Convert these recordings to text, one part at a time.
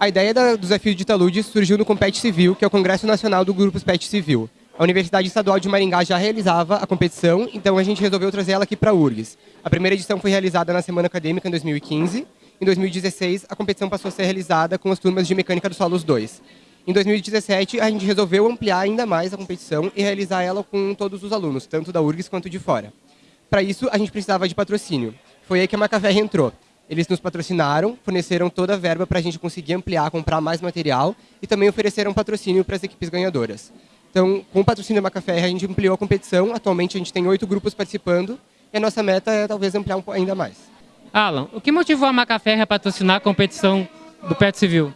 A ideia do desafio de talude surgiu no Compete Civil, que é o Congresso Nacional do Grupo Pet Civil. A Universidade Estadual de Maringá já realizava a competição, então a gente resolveu trazer ela aqui para a URGS. A primeira edição foi realizada na Semana Acadêmica em 2015. Em 2016, a competição passou a ser realizada com as turmas de Mecânica dos Solos 2. Em 2017, a gente resolveu ampliar ainda mais a competição e realizar ela com todos os alunos, tanto da URGS quanto de fora. Para isso, a gente precisava de patrocínio. Foi aí que a Macafer entrou. Eles nos patrocinaram, forneceram toda a verba para a gente conseguir ampliar, comprar mais material e também ofereceram patrocínio para as equipes ganhadoras. Então, com o patrocínio da Macafer, a gente ampliou a competição. Atualmente, a gente tem oito grupos participando e a nossa meta é talvez ampliar um ainda mais. Alan, o que motivou a Macafer a patrocinar a competição do Pet Civil?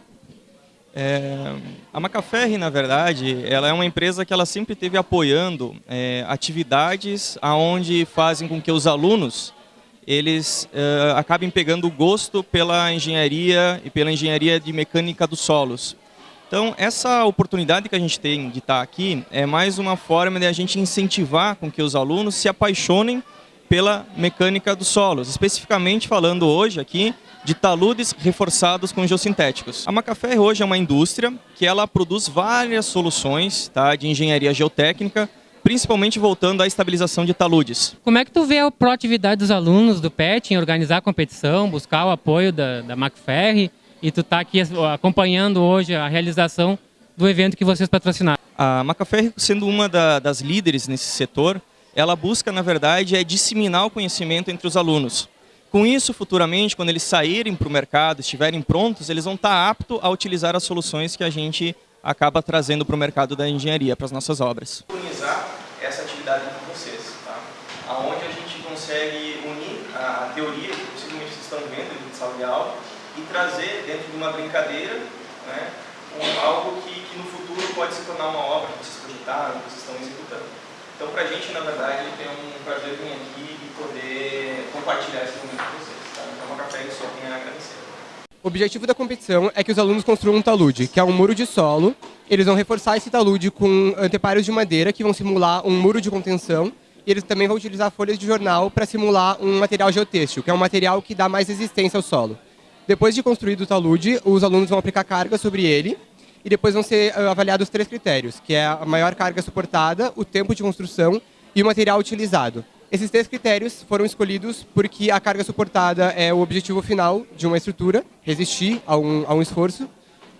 É, a Macaferri, na verdade, ela é uma empresa que ela sempre teve apoiando é, atividades aonde fazem com que os alunos eles uh, acabem pegando gosto pela engenharia e pela engenharia de mecânica dos solos. Então, essa oportunidade que a gente tem de estar aqui é mais uma forma de a gente incentivar com que os alunos se apaixonem pela mecânica dos solos, especificamente falando hoje aqui de taludes reforçados com geossintéticos. A Macafé hoje é uma indústria que ela produz várias soluções tá, de engenharia geotécnica principalmente voltando à estabilização de taludes. Como é que tu vê a proatividade dos alunos do PET em organizar a competição, buscar o apoio da, da Macferri e tu está aqui acompanhando hoje a realização do evento que vocês patrocinaram? A Macaferri, sendo uma da, das líderes nesse setor, ela busca, na verdade, é disseminar o conhecimento entre os alunos. Com isso, futuramente, quando eles saírem para o mercado, estiverem prontos, eles vão estar tá aptos a utilizar as soluções que a gente acaba trazendo para o mercado da engenharia, para as nossas obras. Organizar essa atividade com vocês, tá? onde a gente consegue unir a teoria que possivelmente vocês estão vendo de sala de aula e trazer dentro de uma brincadeira né, um, algo que, que no futuro pode se tornar uma obra que vocês cogitaram, que vocês estão executando. Então, para a gente, na verdade, tem um prazer vir aqui e poder compartilhar esse momento com vocês. Tá? Então, café só tem a agradecer. O objetivo da competição é que os alunos construam um talude, que é um muro de solo. Eles vão reforçar esse talude com anteparos de madeira, que vão simular um muro de contenção. E eles também vão utilizar folhas de jornal para simular um material geotêxtil, que é um material que dá mais resistência ao solo. Depois de construído o talude, os alunos vão aplicar carga sobre ele e depois vão ser ah, avaliados três critérios, que é a maior carga suportada, o tempo de construção e o material utilizado. Esses três critérios foram escolhidos porque a carga suportada é o objetivo final de uma estrutura, resistir a um, a um esforço.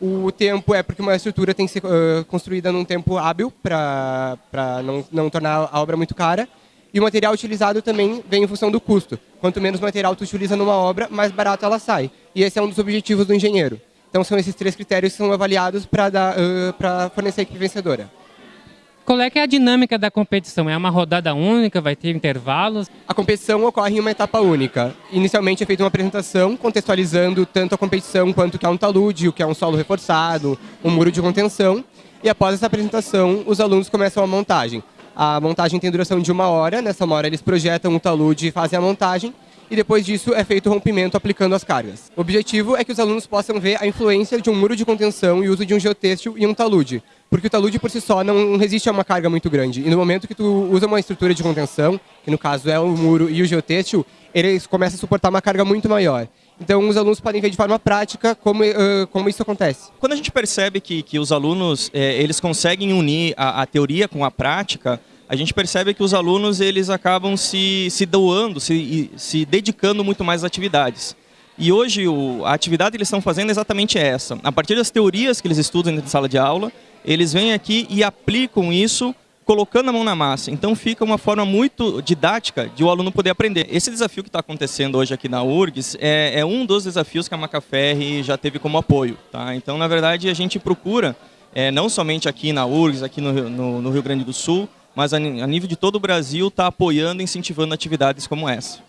O tempo é porque uma estrutura tem que ser uh, construída num tempo hábil para não, não tornar a obra muito cara. E o material utilizado também vem em função do custo. Quanto menos material tu utiliza numa obra, mais barato ela sai. E esse é um dos objetivos do engenheiro. Então são esses três critérios que são avaliados para uh, fornecer a equipe vencedora. Qual é, é a dinâmica da competição? É uma rodada única? Vai ter intervalos? A competição ocorre em uma etapa única. Inicialmente é feita uma apresentação contextualizando tanto a competição quanto o que é um talude, o que é um solo reforçado, um muro de contenção. E após essa apresentação, os alunos começam a montagem. A montagem tem duração de uma hora. Nessa uma hora eles projetam o talude e fazem a montagem e depois disso é feito o rompimento aplicando as cargas. O objetivo é que os alunos possam ver a influência de um muro de contenção e uso de um geotêxtil e um talude, porque o talude por si só não resiste a uma carga muito grande. E no momento que tu usa uma estrutura de contenção, que no caso é o muro e o geotêxtil, eles começam a suportar uma carga muito maior. Então, os alunos podem ver de forma prática como, uh, como isso acontece. Quando a gente percebe que, que os alunos eh, eles conseguem unir a, a teoria com a prática, a gente percebe que os alunos eles acabam se, se doando, se, se dedicando muito mais às atividades. E hoje o, a atividade que eles estão fazendo é exatamente essa. A partir das teorias que eles estudam dentro de sala de aula, eles vêm aqui e aplicam isso colocando a mão na massa. Então fica uma forma muito didática de o aluno poder aprender. Esse desafio que está acontecendo hoje aqui na URGS é, é, um dos desafios que a Macaferri já teve como apoio. Tá? Então, na verdade, a gente procura, é, não somente aqui na URGS, aqui no, no, no Rio Grande do Sul, mas a nível de todo o Brasil está apoiando e incentivando atividades como essa.